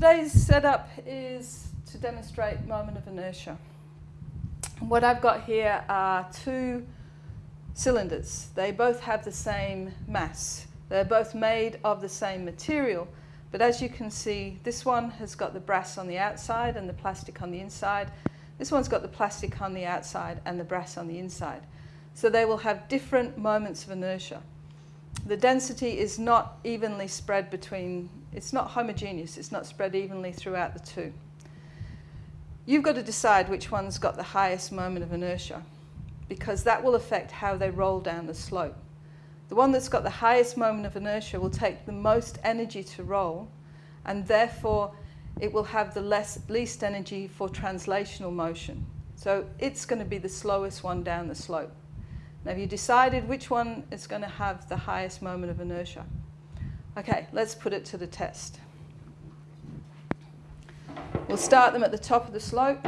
today's setup is to demonstrate moment of inertia. What I've got here are two cylinders. They both have the same mass. They're both made of the same material. But as you can see, this one has got the brass on the outside and the plastic on the inside. This one's got the plastic on the outside and the brass on the inside. So they will have different moments of inertia. The density is not evenly spread between, it's not homogeneous, it's not spread evenly throughout the two. You've got to decide which one's got the highest moment of inertia because that will affect how they roll down the slope. The one that's got the highest moment of inertia will take the most energy to roll and therefore it will have the less, least energy for translational motion. So it's going to be the slowest one down the slope. Now, have you decided which one is going to have the highest moment of inertia? Okay, let's put it to the test. We'll start them at the top of the slope.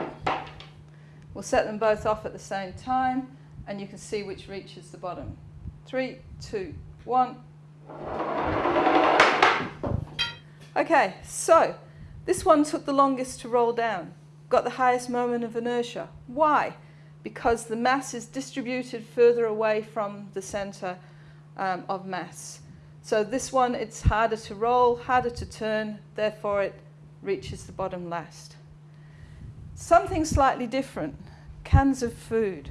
We'll set them both off at the same time, and you can see which reaches the bottom. Three, two, one. Okay, so this one took the longest to roll down, got the highest moment of inertia. Why? Because the mass is distributed further away from the center um, of mass. So this one, it's harder to roll, harder to turn, therefore it reaches the bottom last. Something slightly different, cans of food.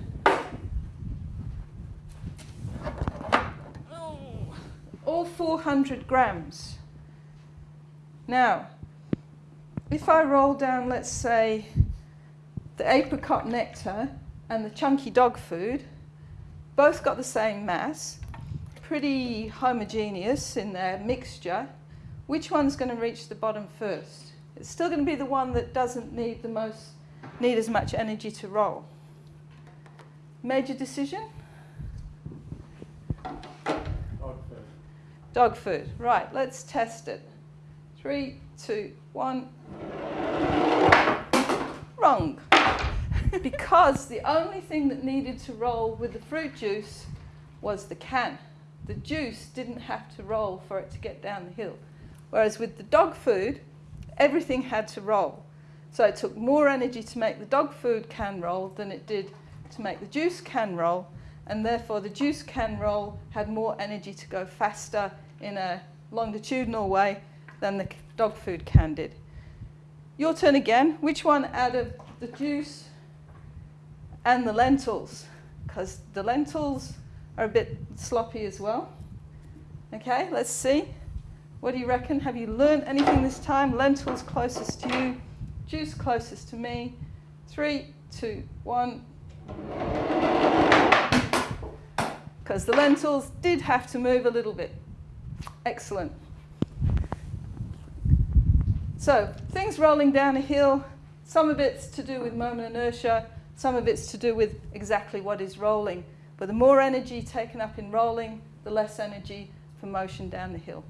All 400 grams. Now, if I roll down, let's say, the apricot nectar and the chunky dog food, both got the same mass, pretty homogeneous in their mixture, which one's going to reach the bottom first? It's still going to be the one that doesn't need the most, need as much energy to roll. Major decision? Dog food. Dog food. Right, let's test it. Three, two, one. Wrong. Because the only thing that needed to roll with the fruit juice was the can. The juice didn't have to roll for it to get down the hill. Whereas with the dog food, everything had to roll. So it took more energy to make the dog food can roll than it did to make the juice can roll, and therefore the juice can roll had more energy to go faster in a longitudinal way than the dog food can did. Your turn again. Which one out of the juice and the lentils? Because the lentils are a bit sloppy as well. Okay, let's see. What do you reckon? Have you learned anything this time? Lentils closest to you, juice closest to me. Three, two, one. Because the lentils did have to move a little bit. Excellent. So, things rolling down a hill, some of it's to do with moment inertia, some of it's to do with exactly what is rolling. But the more energy taken up in rolling, the less energy for motion down the hill.